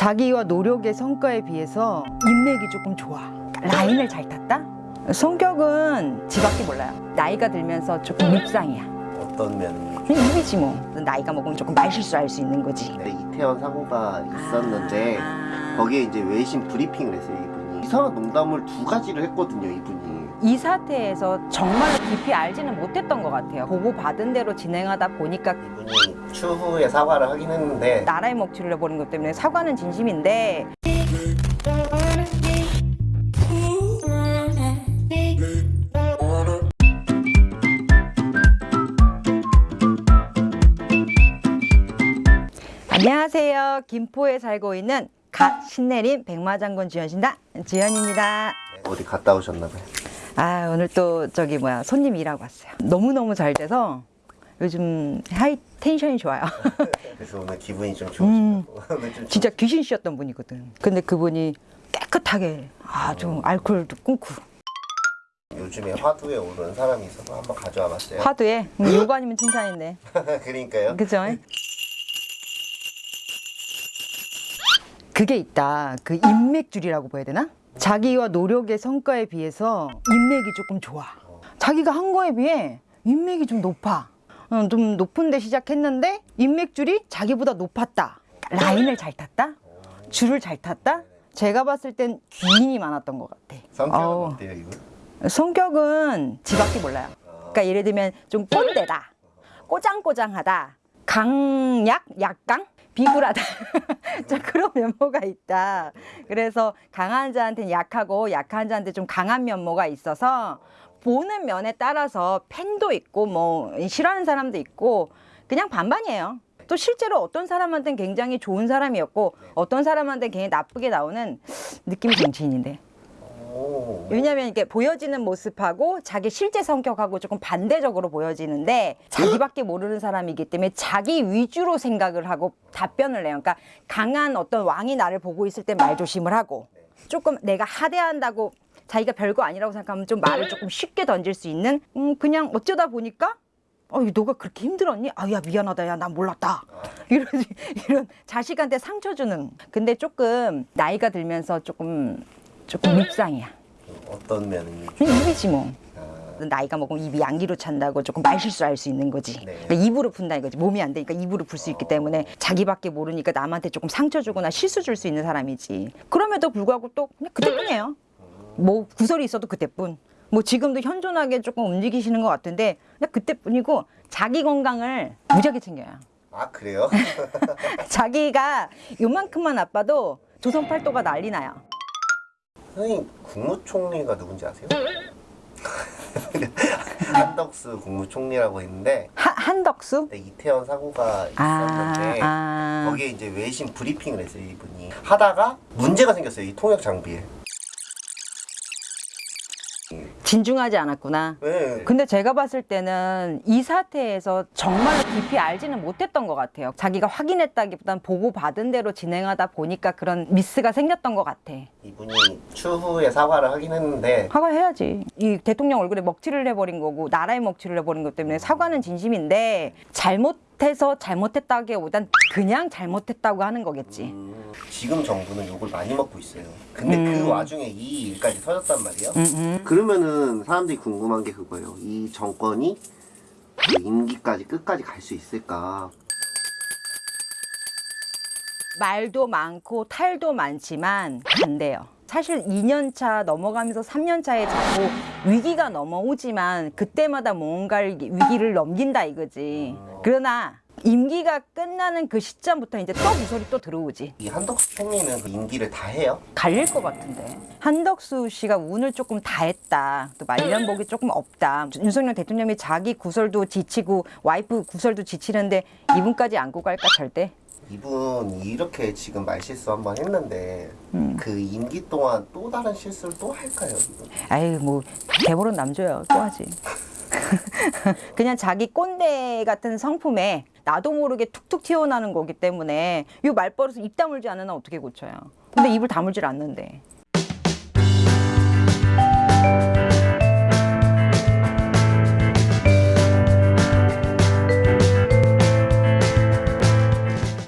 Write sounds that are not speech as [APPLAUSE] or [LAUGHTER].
자기와 노력의 성과에 비해서 인맥이 조금 좋아. 라인을 잘 탔다? 성격은 지밖에 몰라요. 나이가 들면서 조금 밉상이야. 어떤 면이 입이지 뭐. 나이가 먹으면 조금 말실수할 수 있는 거지. 네, 이태원 사고가 있었는데 아. 거기에 이제 외신 브리핑을 했어요 이상한 농담을 두 가지를 했거든요 이분이 이 사태에서 정말로 깊이 알지는 못했던 것 같아요. 보고 받은 대로 진행하다 보니까 이분이 추후에 사과를 하긴 했는데 나라의 먹칠을 해버린 것 때문에 사과는 진심인데 안녕하세요. 김포에 살고 있는 갓 신내림 백마장군 지연신다 지연입니다. 네, 어디 갔다 오셨나봐요 아 오늘 또 저기 뭐야 손님 일하고 왔어요. 너무 너무 잘 돼서 요즘 하이 텐션이 좋아요. [LAUGHS] 그래서 오늘 기분이 좀 음. [LAUGHS] 좋으시고 좀 진짜 귀신 씨였던 분이거든. 근데 그분이 깨끗하게 아주 알코올도 끊고 요즘에 화두에 오른 사람이 있어서 한번 가져와 봤어요 화두에 [LAUGHS] 음, 요거 아니면 칭찬인데 그러니까요 그죠? 그게 있다. 그 인맥줄이라고 봐야 되나? 자기와 노력의 성과에 비해서 인맥이 조금 좋아. 자기가 한 거에 비해 인맥이 좀 높아. 어, 좀 높은 데 시작했는데 인맥줄이 자기보다 높았다. 라인을 잘 탔다? 줄을 잘 탔다? 제가 봤을 땐 귀인이 많았던 것 같아. 성격은 어우. 어때요 이분? 성격은 지밖에 몰라요. 그러니까 예를 들면 좀 꼰대다, 꼬장꼬장하다, 강약, 약강, 비굴하다. [LAUGHS] 자 그런 면모가 있다. 그래서 강한 자한테는 약하고 약한 자한테 좀 강한 면모가 있어서 보는 면에 따라서 팬도 있고 뭐 싫어하는 사람도 있고 그냥 반반이에요. 또 실제로 어떤 사람한테는 굉장히 좋은 사람이었고 어떤 사람한테는 굉장히 나쁘게 나오는 느낌이 정치인인데. 오. 왜냐면 이게 보여지는 모습하고 자기 실제 성격하고 조금 반대적으로 보여지는데 자기밖에 모르는 사람이기 때문에 자기 위주로 생각을 하고 답변을 해요. 그러니까 강한 어떤 왕이 나를 보고 있을 때 말조심을 하고 조금 내가 하대한다고 자기가 별거 아니라고 생각하면 좀 말을 조금 쉽게 던질 수 있는 음 그냥 어쩌다 보니까 어, 너가 그렇게 힘들었니? 아, 야, 미안하다. 야, 난 몰랐다. [LAUGHS] 이런, 이런 자식한테 상처 주는. 근데 조금 나이가 들면서 조금, 조금 밉상이야. 어떤 면이 그냥 입이지 뭐. 아, 나이가 먹으면 입이 양기로 찬다고 조금 말실수할 수 있는 거지. 네. 그러니까 입으로 푼다 이거지. 몸이 안 되니까 입으로 풀 수 있기 때문에 자기밖에 모르니까 남한테 조금 상처 주거나 실수 줄 수 있는 사람이지. 그럼에도 불구하고 또 그냥 그때뿐이에요. 뭐 구설이 있어도 그때뿐. 뭐 지금도 현존하게 조금 움직이시는 것 같은데 그냥 그때뿐이고 자기 건강을 무지하게 챙겨요. 아 그래요? [LAUGHS] 자기가 요만큼만 아파도 조선 팔도가 난리 나요. 선생님 국무총리가 누군지 아세요? [LAUGHS] 한덕수 국무총리라고 있는데 하, 한덕수? 네, 이태원 사고가 아, 있었는데 아. 거기에 이제 외신 브리핑을 했어요 이분이 하다가 문제가 생겼어요 이 통역 장비에 진중하지 않았구나. 네. 근데 제가 봤을 때는 이 사태에서 정말로 깊이 알지는 못했던 것 같아요. 자기가 확인했다기보단 보고 받은 대로 진행하다 보니까 그런 미스가 생겼던 것 같아. 이분이 추후에 사과를 하긴 했는데 사과해야지. 이 대통령 얼굴에 먹칠을 해버린 거고 나라에 먹칠을 해버린 것 때문에 사과는 진심인데 잘못 해서 잘못했다기보단 그냥 잘못했다고 하는 거겠지. 음, 지금 정부는 욕을 많이 먹고 있어요 근데 음. 그 와중에 이 일까지 터졌단 말이에요 음, 음. 그러면은 사람들이 궁금한 게 그거예요 이 정권이 그 임기까지 끝까지 갈 수 있을까 말도 많고 탈도 많지만 반대요. 사실 2년차 넘어가면서 3년차에 자꾸 위기가 넘어오지만 그때마다 뭔가를 위기를 넘긴다 이거지. 그러나 임기가 끝나는 그 시점부터 이제 또 무소리 또 들어오지. 이 한덕수 총리는 그 임기를 다 해요? 갈릴 것 같은데. 한덕수 씨가 운을 조금 다 했다. 또 말년복이 조금 없다. 윤석열 대통령이 자기 구설도 지치고 와이프 구설도 지치는데 이분까지 안고 갈까 절대? 이분 이렇게 지금 말실수 한번 했는데 음. 그 임기 동안 또 다른 실수를 또 할까요? 이분? 아유 뭐 대보론 남줘요 또 하지 [LAUGHS] 그냥 자기 꼰대 같은 성품에 나도 모르게 툭툭 튀어나오는 거기 때문에 이 말버릇을 입 다물지 않으면 어떻게 고쳐요 근데 입을 다물질 않는데